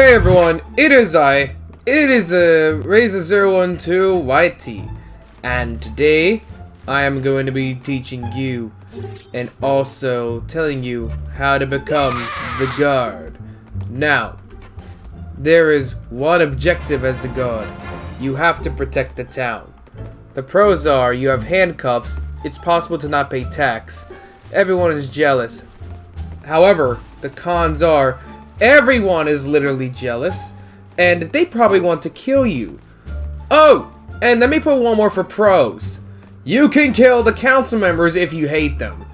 Hey everyone, it is I. It is a uh, Razor012 YT. And today, I am going to be teaching you and also telling you how to become the guard. Now, there is one objective as the guard. You have to protect the town. The pros are you have handcuffs, it's possible to not pay tax, everyone is jealous. However, the cons are everyone is literally jealous, and they probably want to kill you. Oh, and let me put one more for pros. You can kill the council members if you hate them.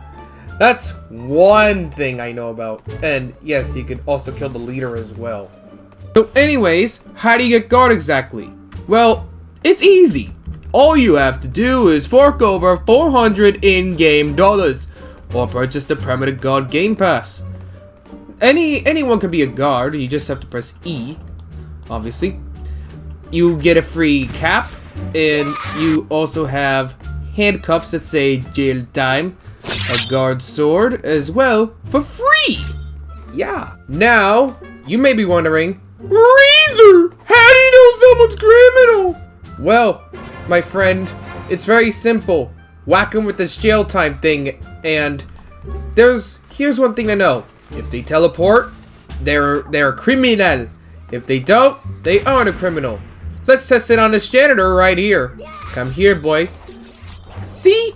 That's one thing I know about. And yes, you can also kill the leader as well. So anyways, how do you get guard exactly? Well, it's easy. All you have to do is fork over 400 in-game dollars, or purchase the Primitive Guard Game Pass. Any Anyone can be a guard, you just have to press E, obviously. You get a free cap, and you also have handcuffs that say jail time, a guard sword as well for free. Yeah. Now, you may be wondering, Razor, how do you know someone's criminal? Well, my friend, it's very simple. Whack them with this jail time thing, and there's here's one thing to know. If they teleport, they're they're a criminal. If they don't, they aren't a criminal. Let's test it on this janitor right here. Come here, boy. See?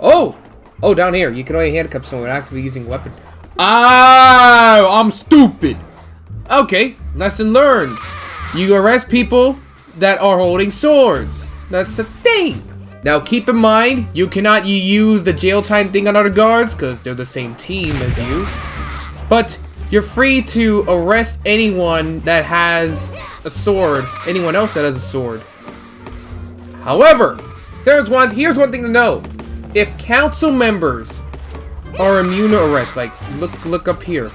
Oh! Oh, down here. You can only handcuff someone actively using weapon. Ah, I'm stupid. Okay, lesson learned. You arrest people that are holding swords. That's the thing. Now keep in mind, you cannot use the jail time thing on other guards because they're the same team as you. But you're free to arrest anyone that has a sword, anyone else that has a sword. However, there's one, here's one thing to know. If council members are immune to arrest, like, look, look up here.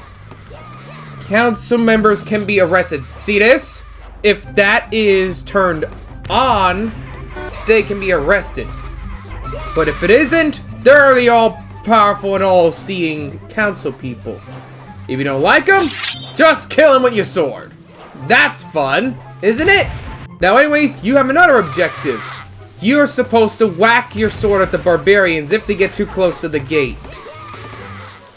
Council members can be arrested. See this? If that is turned on, they can be arrested. But if it isn't, they're the all-powerful and all-seeing council people. If you don't like them, just kill him with your sword. That's fun, isn't it? Now anyways, you have another objective. You're supposed to whack your sword at the barbarians if they get too close to the gate.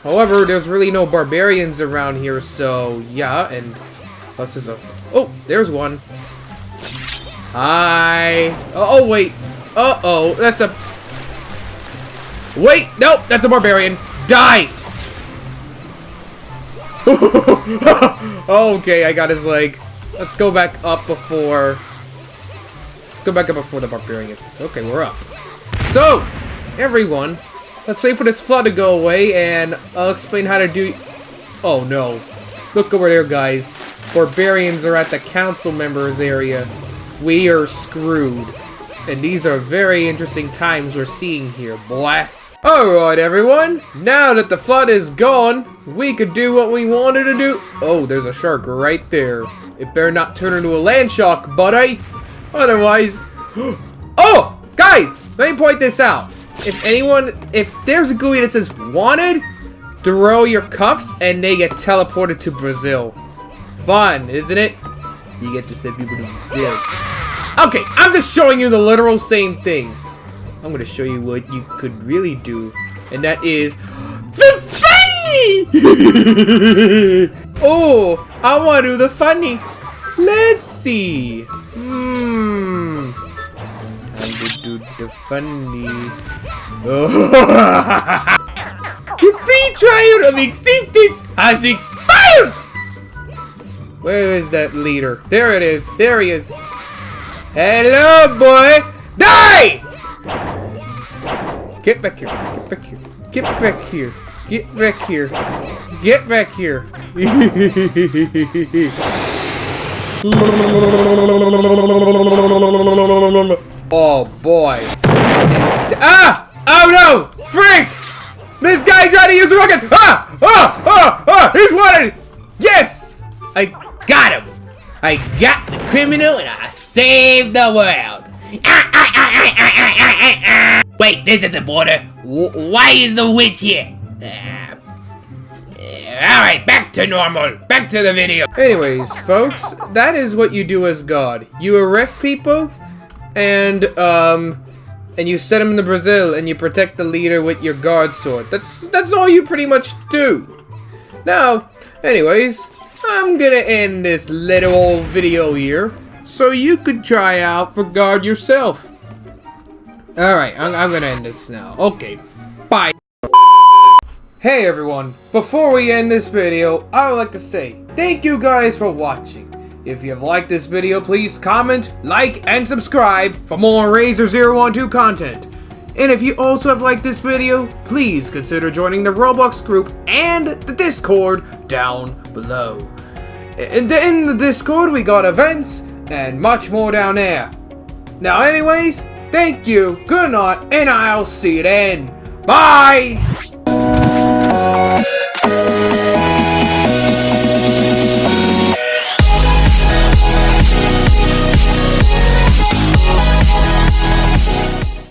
However, there's really no barbarians around here, so yeah, and plus there's a... Oh, there's one. Hi. Oh, oh wait. Uh-oh, that's a... Wait, nope, that's a barbarian. Die! okay, I got his leg. Let's go back up before... Let's go back up before the barbarians. Okay, we're up. So, everyone, let's wait for this flood to go away, and I'll explain how to do... Oh, no. Look over there, guys. Barbarians are at the council members area. We are screwed. And these are very interesting times we're seeing here, blast. Alright, everyone. Now that the flood is gone, we could do what we wanted to do. Oh, there's a shark right there. It better not turn into a land shark, buddy. Otherwise... Oh! Guys! Let me point this out. If anyone... If there's a GUI that says wanted, throw your cuffs and they get teleported to Brazil. Fun, isn't it? You get to send people to Brazil. Okay, I'm just showing you the literal same thing. I'm gonna show you what you could really do, and that is the funny! oh, I wanna do the funny. Let's see. Hmm. Time to do the funny. Oh. the free trial of existence has expired! Where is that leader? There it is. There he is. Hello, boy! Die! Get back here. Get back here. Get back here. Get back here. Get back here. oh boy. Ah! Oh no! Freak! This guy tried to use a rocket! Ah! Ah! Ah! Ah! He's wanted! Yes! I got him! I got the criminal and I saved the world! Ah, ah, ah. Wait, this is a border. Why is the witch here? Alright, back to normal. Back to the video. Anyways, folks, that is what you do as God. You arrest people, and um, and you set them in the Brazil, and you protect the leader with your guard sword. That's that's all you pretty much do. Now, anyways, I'm gonna end this little video here, so you could try out for guard yourself. All right, I'm, I'm gonna end this now. Okay, bye. Hey everyone, before we end this video, I would like to say thank you guys for watching. If you have liked this video, please comment, like, and subscribe for more Razor 012 content. And if you also have liked this video, please consider joining the Roblox group and the Discord down below. And in the Discord, we got events and much more down there. Now anyways, thank you, good night, and I'll see you then. Bye!